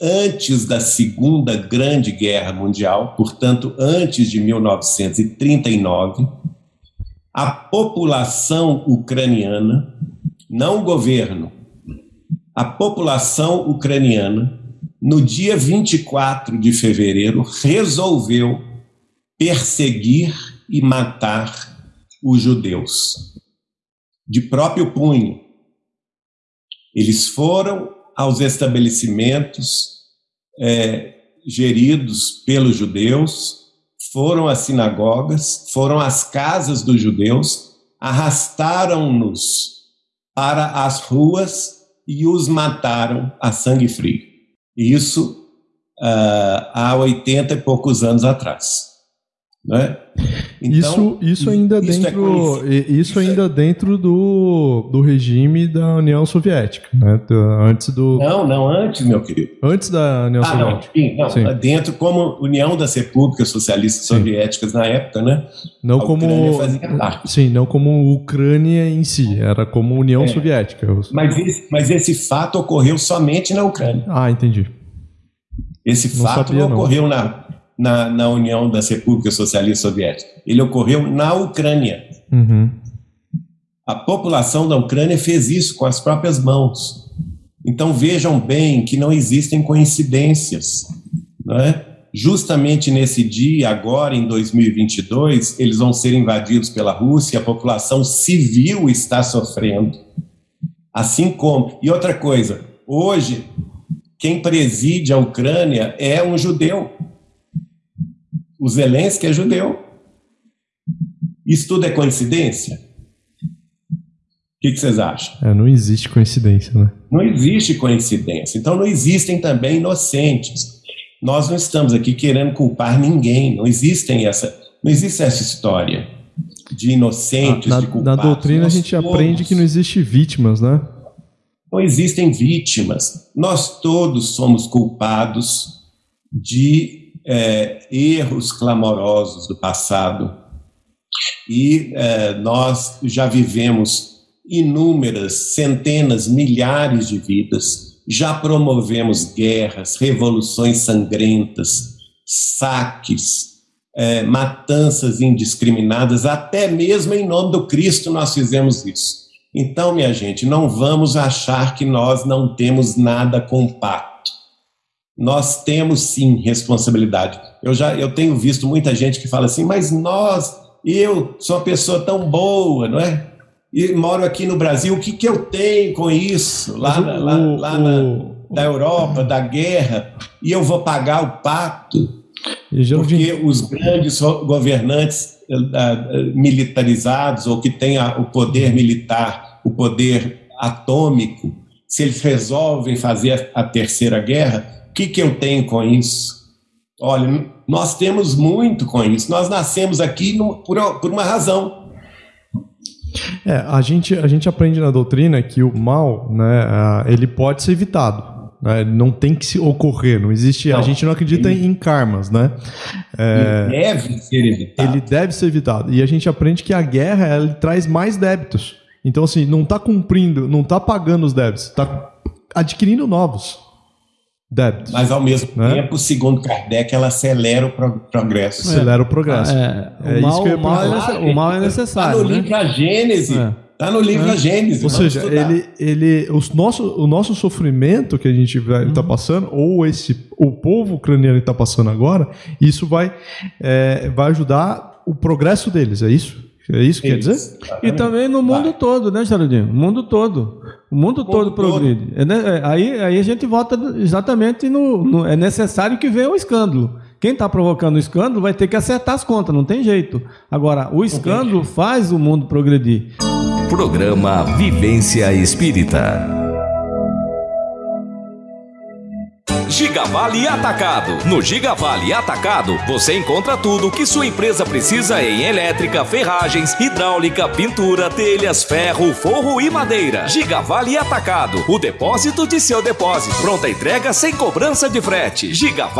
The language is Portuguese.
antes da Segunda Grande Guerra Mundial, portanto, antes de 1939, a população ucraniana, não o governo, a população ucraniana, no dia 24 de fevereiro, resolveu perseguir e matar os judeus, de próprio punho. Eles foram aos estabelecimentos é, geridos pelos judeus, foram às sinagogas, foram às casas dos judeus, arrastaram-nos para as ruas e os mataram a sangue frio. Isso uh, há 80 e poucos anos atrás. Né? Então, isso, isso ainda isso é dentro, é isso, isso ainda é... dentro do, do regime da União Soviética, né? Antes do não, não antes, meu querido. Antes da União ah, Soviética. Não, sim, não, sim. dentro como União das Repúblicas Socialistas sim. Soviéticas na época, né? Não a como sim, não como Ucrânia em si, era como União é. Soviética. Mas esse, mas esse fato ocorreu somente na Ucrânia. Ah, entendi. Esse não fato sabia, não ocorreu na na, na União das Repúblicas Socialistas Soviéticas. Ele ocorreu na Ucrânia. Uhum. A população da Ucrânia fez isso com as próprias mãos. Então vejam bem que não existem coincidências. Não é? Justamente nesse dia, agora em 2022, eles vão ser invadidos pela Rússia, a população civil está sofrendo. Assim como. E outra coisa, hoje, quem preside a Ucrânia é um judeu. O Zelensky é judeu. Isso tudo é coincidência? O que, vocês acham? É, não existe coincidência, né? Não existe coincidência. Então não existem também inocentes. Nós não estamos aqui querendo culpar ninguém. Não existem essa, não existe essa história de inocentes, na, de culpados. Na doutrina Nós a gente todos, aprende que não existe vítimas, né? Não existem vítimas. Nós todos somos culpados de é, erros clamorosos do passado. E é, nós já vivemos inúmeras, centenas, milhares de vidas, já promovemos guerras, revoluções sangrentas, saques, é, matanças indiscriminadas, até mesmo em nome do Cristo nós fizemos isso. Então, minha gente, não vamos achar que nós não temos nada compacto nós temos sim responsabilidade. Eu já eu tenho visto muita gente que fala assim, mas nós, eu sou uma pessoa tão boa, não é? E moro aqui no Brasil, o que, que eu tenho com isso? Lá, o, lá, lá na, da Europa, da guerra, e eu vou pagar o pato? Porque os grandes governantes uh, militarizados, ou que têm o poder militar, o poder atômico, se eles resolvem fazer a terceira guerra, que, que eu tenho com isso? Olha, nós temos muito com isso. Nós nascemos aqui no, por, por uma razão. É, a gente, a gente aprende na doutrina que o mal, né, ele pode ser evitado. Né? Não tem que se ocorrer, não existe. Não, a gente não acredita ele, em karmas, né? É, ele deve ser evitado. Ele deve ser evitado. E a gente aprende que a guerra ela traz mais débitos. Então, assim, não está cumprindo, não está pagando os débitos, está adquirindo novos débitos. Mas, ao mesmo né? tempo, segundo Kardec, ela acelera o pro progresso. Acelera o progresso. É, é, o, mal, o, mal é o, mal é necessário. Está no né? livro A Gênese. É. Está no livro é. A Gênese. Ou seja, ele, ele, os nosso, o nosso sofrimento que a gente está uhum. passando, ou esse, o povo ucraniano está passando agora, isso vai, é, vai ajudar o progresso deles, é isso? É isso que quer dizer? E também no mundo vai. todo, né, Geraldinho? O mundo todo. O mundo, o todo progride. É, né? aí, aí a gente volta exatamente no, no, É necessário que venha o escândalo. Quem está provocando o escândalo vai ter que acertar as contas, não tem jeito. Agora, o escândalo faz o mundo progredir. Programa Vivência Espírita. Gigavale Atacado. No Gigavale Atacado, você encontra tudo que sua empresa precisa em elétrica, ferragens, hidráulica, pintura, telhas, ferro, forro e madeira. Gigavale Atacado, o depósito de seu depósito. Pronta entrega sem cobrança de frete. Gigavale